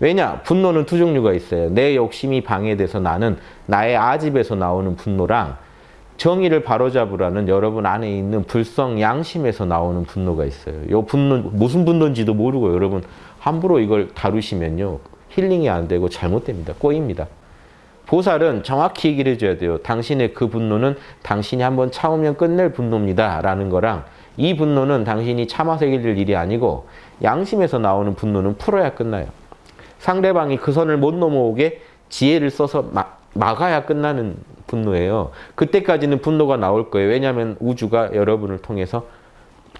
왜냐? 분노는 두 종류가 있어요. 내 욕심이 방해돼서 나는 나의 아집에서 나오는 분노랑 정의를 바로잡으라는 여러분 안에 있는 불성 양심에서 나오는 분노가 있어요. 요 분노 무슨 분노인지도 모르고 여러분 함부로 이걸 다루시면요. 힐링이 안 되고 잘못됩니다. 꼬입니다. 보살은 정확히 얘기를 해줘야 돼요. 당신의 그 분노는 당신이 한번 참으면 끝낼 분노입니다. 라는 거랑 이 분노는 당신이 참아서 이길 일이 아니고 양심에서 나오는 분노는 풀어야 끝나요. 상대방이 그 선을 못 넘어오게 지혜를 써서 막, 막아야 끝나는 분노예요. 그때까지는 분노가 나올 거예요. 왜냐하면 우주가 여러분을 통해서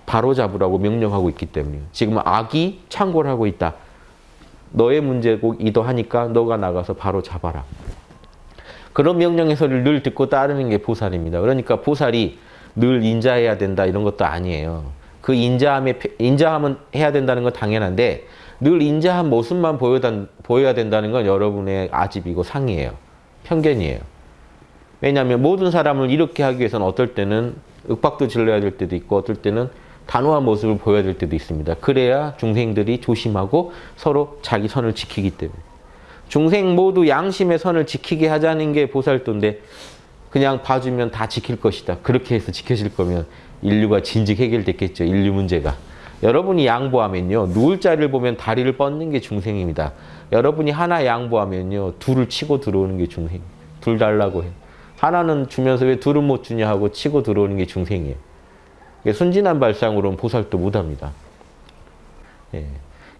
바로잡으라고 명령하고 있기 때문이에요. 지금 악이 창궐 하고 있다. 너의 문제이기도 하니까 너가 나가서 바로 잡아라. 그런 명령의 소리를 늘 듣고 따르는 게 보살입니다. 그러니까 보살이 늘 인자해야 된다 이런 것도 아니에요. 그 인자함에 인자함은 해야 된다는 건 당연한데 늘 인자한 모습만 보여야 된다는 건 여러분의 아집이고 상이에요. 편견이에요. 왜냐하면 모든 사람을 이렇게 하기 위해서는 어떨 때는 윽박도 질러야 될 때도 있고 어떨 때는 단호한 모습을 보여야 될 때도 있습니다. 그래야 중생들이 조심하고 서로 자기 선을 지키기 때문에. 중생 모두 양심의 선을 지키게 하자는 게 보살도인데 그냥 봐주면 다 지킬 것이다. 그렇게 해서 지켜질 거면 인류가 진즉 해결됐겠죠. 인류 문제가. 여러분이 양보하면요. 누울 자리를 보면 다리를 뻗는 게 중생입니다. 여러분이 하나 양보하면요. 둘을 치고 들어오는 게 중생. 둘 달라고 해. 하나는 주면서 왜 둘은 못 주냐 하고 치고 들어오는 게 중생이에요. 순진한 발상으로는 보살도 못합니다. 예.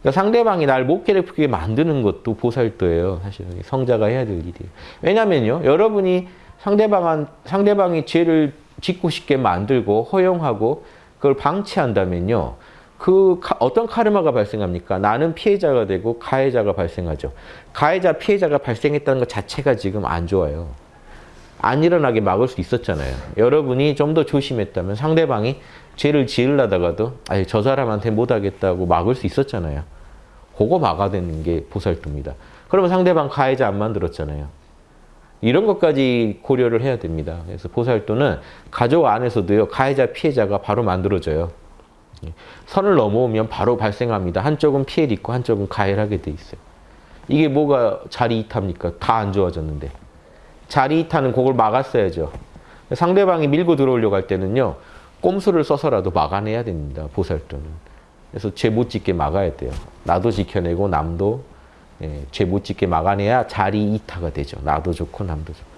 그러니까 상대방이 날 못 괴롭히게 만드는 것도 보살도예요. 사실 성자가 해야 될 일이에요. 왜냐면요. 여러분이 상대방 상대방이 죄를 짓고 싶게 만들고 허용하고 그걸 방치한다면요. 그 어떤 카르마가 발생합니까? 나는 피해자가 되고 가해자가 발생하죠. 가해자, 피해자가 발생했다는 것 자체가 지금 안 좋아요. 안 일어나게 막을 수 있었잖아요. 여러분이 좀 더 조심했다면 상대방이 죄를 지으려다가도 아니 저 사람한테 못하겠다고 막을 수 있었잖아요. 그거 막아내는 게 보살도입니다. 그러면 상대방 가해자 안 만들었잖아요. 이런 것까지 고려를 해야 됩니다. 그래서 보살도는 가족 안에서도요. 가해자, 피해자가 바로 만들어져요. 선을 넘어오면 바로 발생합니다. 한쪽은 피해를 입고 한쪽은 가해를 하게 돼 있어요. 이게 뭐가 자리 이탈입니까? 다 안 좋아졌는데. 자리 이탈은 그걸 막았어야죠. 상대방이 밀고 들어오려고 할 때는요. 꼼수를 써서라도 막아내야 됩니다. 보살도는. 그래서 죄 못 짓게 막아야 돼요. 나도 지켜내고 남도 예, 죄못 짓게 막아내야 자리 이타가 되죠. 나도 좋고 남도 좋고.